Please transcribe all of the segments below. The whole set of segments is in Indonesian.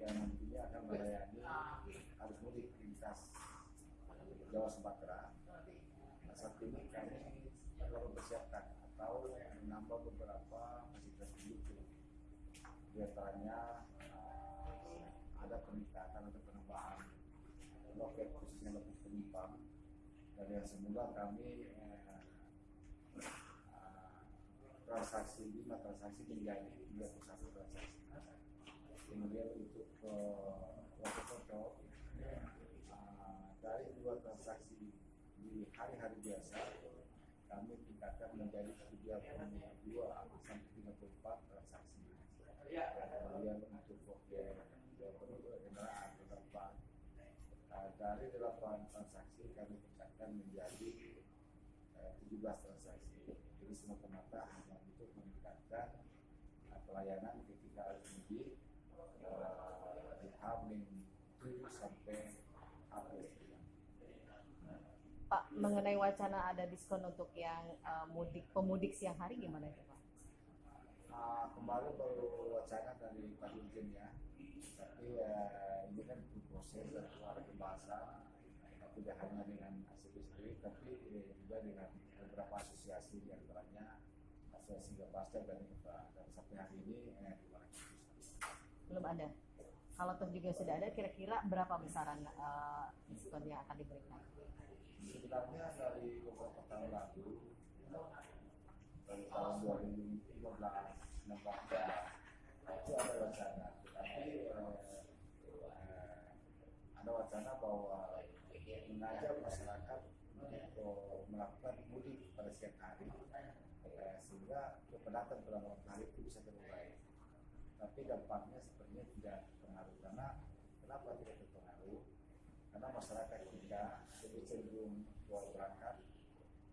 yang nantinya akan melayani arus mudik lintas Jawa Sumatera. Nah, saat ini kami telah mempersiapkan atau menambah beberapa fasilitas pendukung. Di antaranya uh, ada peningkatan atau penambahan loket khususnya loket penumpang dan yang semula kami uh, transaksi lima transaksi menjadi 31 transaksi Kemudian untuk uh, foto-foto uh, dari dua transaksi di hari-hari biasa kami tingkatkan menjadi 32 sampai 34 transaksi. Kemudian untuk foto kendaraan terdapat uh, dari 8 transaksi kami tingkatkan menjadi uh, 17 transaksi. Jadi semata-mata hanya untuk meningkatkan pelayanan ketika arus mudik uh, di Hamin 7 sampai April. Pak, mengenai wacana ada diskon untuk yang uh, mudik pemudik siang hari gimana itu Pak? Uh, kemarin baru wacana dari Pak Dirjen ya, tapi uh, ini kan butuh proses dan keluar pembahasan uh, tidak hanya dengan ACB sendiri, tapi uh, juga dengan beberapa asosiasi di antaranya asosiasi Gapasta dan IFA. Dan sampai hari ini eh. Belum ada. Kalau toh juga sudah ada, kira-kira berapa besaran uh, diskon yang akan diberikan? Sebenarnya dari beberapa tahun lalu, dari tahun 2015, 16 itu ada wacana, tetapi eh, eh, ada wacana bahwa mengajak masyarakat untuk melakukan mudik pada siang hari, eh, sehingga kepadatan pada malam hari itu bisa terurai. Tapi dampaknya sepertinya tidak karena kenapa tidak terpengaruh? karena masyarakat kita lebih cenderung keluar berangkat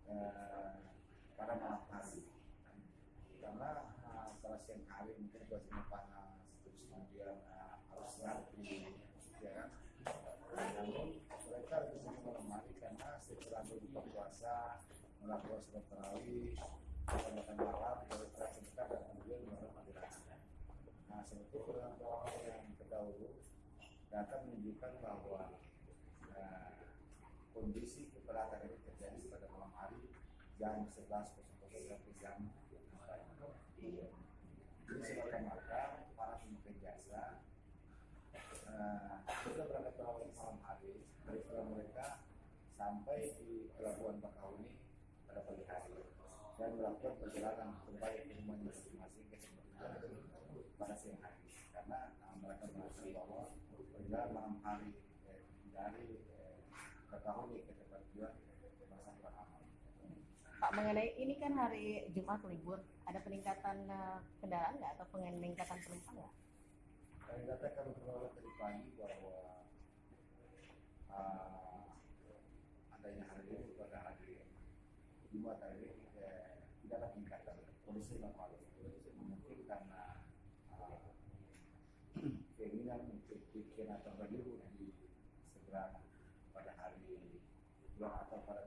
eh, pada malam hari. Karena pada siang hari mungkin cuacanya panas terus kemudian eh, harus ngantri ya kan? Namun mereka lebih sering malam hari karena setelah berbuka puasa melakukan sholat tarawih makan malam beristirahat sebentar dan kemudian melakukan panggilan nah sebetulnya pengalaman yang terdahulu data menunjukkan bahwa Nah, kondisi keberatan itu terjadi pada malam hari jam 11.00 sampai jam. Jadi sebab maka para pemegang jasa uh, sudah berangkat pada malam hari dari setelah mereka sampai di pelabuhan Bakahuni pada pagi hari. Dan melakukan perjalanan kembali ke rumahnya masing-masing ke tempat pada siang hari karena uh, mereka merasa bahwa malam hari dari Bakahuni ke tempat tujuan merasa kurang aman. Pak, mengenai ini kan hari Jumat libur, ada peningkatan uh, kendaraan nggak atau peningkatan penumpang nggak? Kami katakan beberapa tadi pagi bahwa uh, adanya hari ini pada hari Jumat hari ini eh, tidak ada peningkatan kondisi normal. Mungkin karena uh, keinginan atau berlibur di segera pada hari bulan atau pada